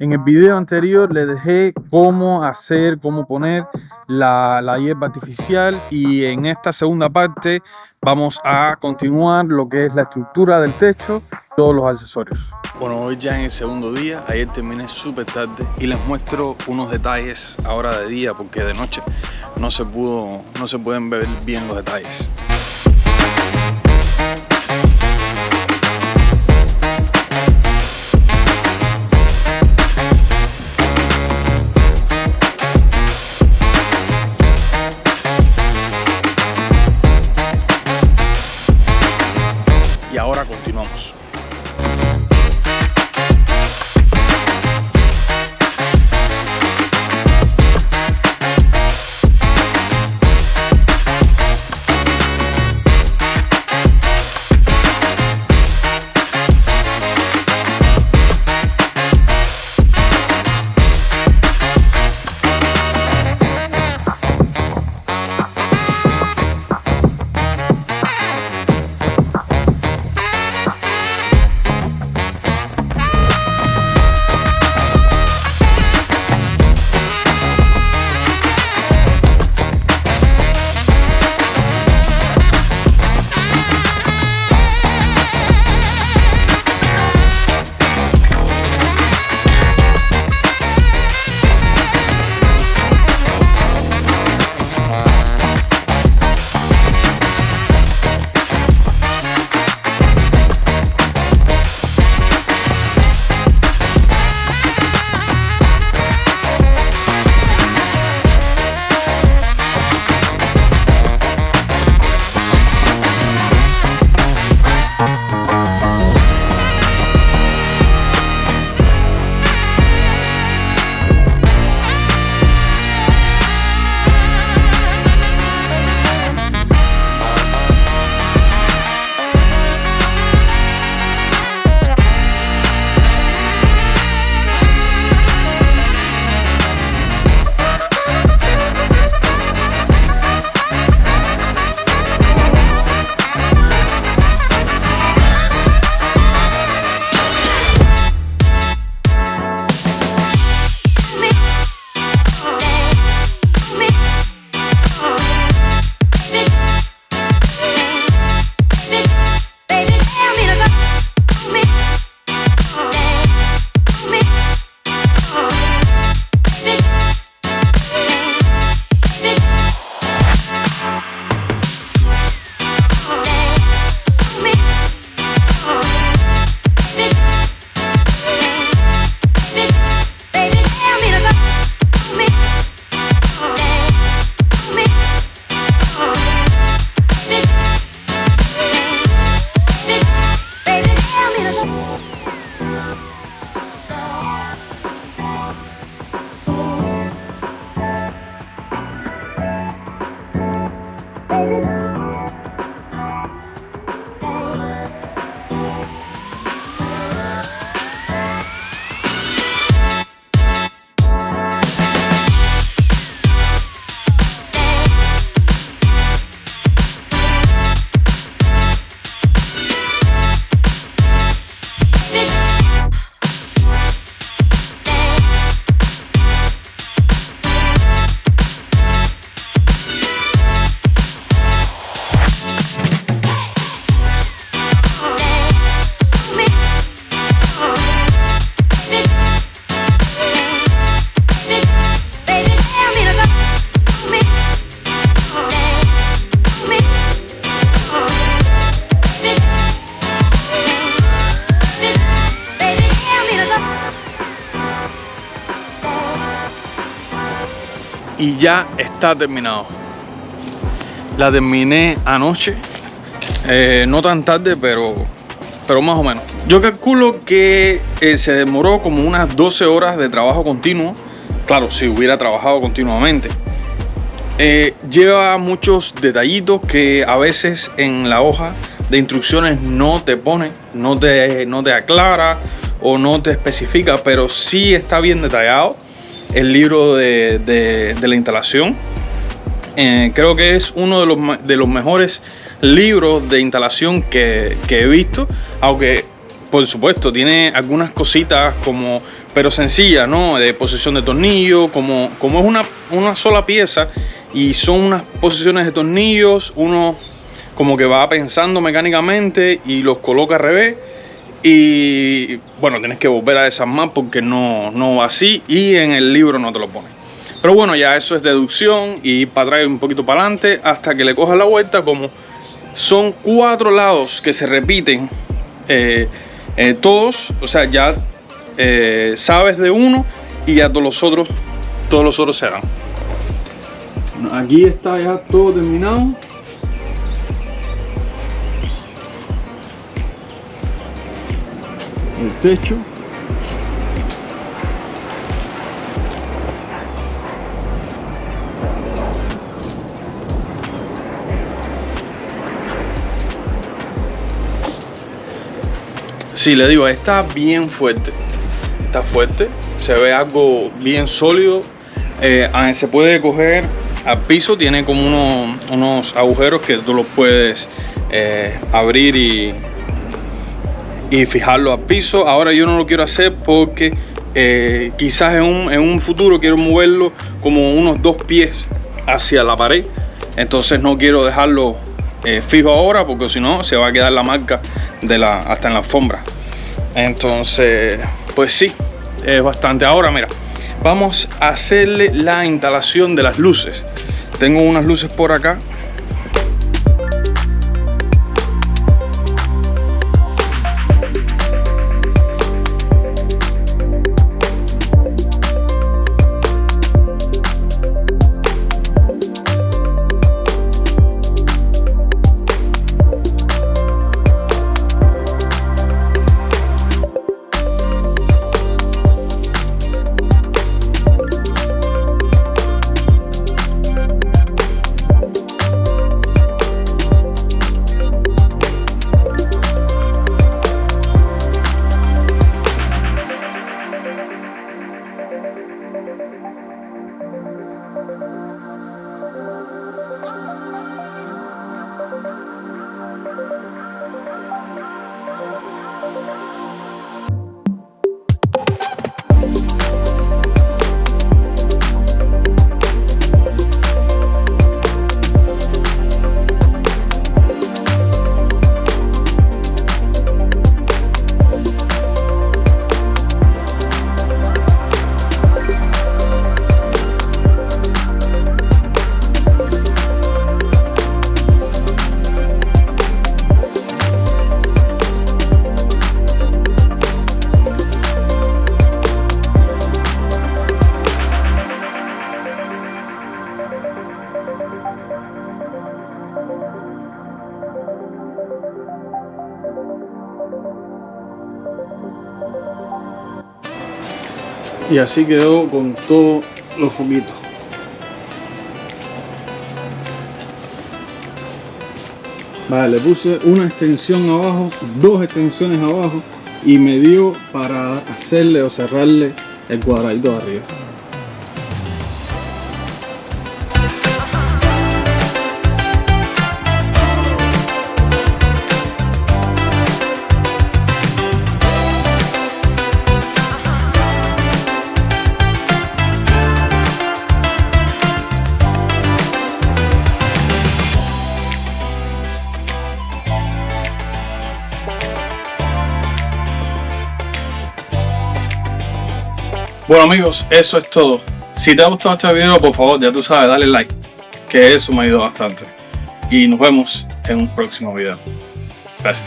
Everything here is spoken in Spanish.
En el video anterior les dejé cómo hacer, cómo poner la, la hierba artificial y en esta segunda parte vamos a continuar lo que es la estructura del techo, todos los accesorios. Bueno, hoy ya en el segundo día, ayer terminé súper tarde y les muestro unos detalles ahora de día porque de noche no se pudo, no se pueden ver bien los detalles. Ya está terminado. La terminé anoche, eh, no tan tarde, pero, pero más o menos. Yo calculo que eh, se demoró como unas 12 horas de trabajo continuo. Claro, si hubiera trabajado continuamente. Eh, lleva muchos detallitos que a veces en la hoja de instrucciones no te pone, no te, no te aclara o no te especifica, pero sí está bien detallado el libro de, la instalación. Eh, creo que es uno de los, de los mejores libros de instalación que, he visto, aunque por supuesto tiene algunas cositas como pero sencilla, ¿no? De posición de tornillo, como, como es una, una sola pieza y son unas posiciones de tornillos, uno como que va pensando mecánicamente y los coloca al revés y bueno, tienes que volver a desarmar porque no, no va así y en el libro no te lo pone. Pero bueno, ya eso es deducción y para atrás un poquito para adelante hasta que le cojas la vuelta como son cuatro lados que se repiten eh, eh, todos, o sea, ya eh, sabes de uno y ya todos los otros, todos los otros serán. Aquí está ya todo terminado. Techo. Sí, le digo, está bien fuerte. Está fuerte. Se ve algo bien sólido. Eh, ah, se puede coger al piso. Tiene como unos, agujeros que tú los puedes eh, abrir y, y fijarlo al piso. Ahora yo no lo quiero hacer porque eh, quizás en un, en un futuro quiero moverlo como unos dos pies hacia la pared. Entonces no quiero dejarlo eh, fijo ahora porque si no se va a quedar la marca de la, hasta en la alfombra entonces pues sí es bastante ahora mira vamos a hacerle la instalación de las luces tengo unas luces por acá y así quedó con todos los foquitos. Vale, le puse una extensión abajo dos extensiones abajo y me dio para hacerle o cerrarle el cuadradito de arriba Bueno amigos, eso es todo. Si te ha gustado este video, por favor, ya tú sabes, dale like, que eso me ayuda bastante. Y nos vemos en un próximo video. Gracias.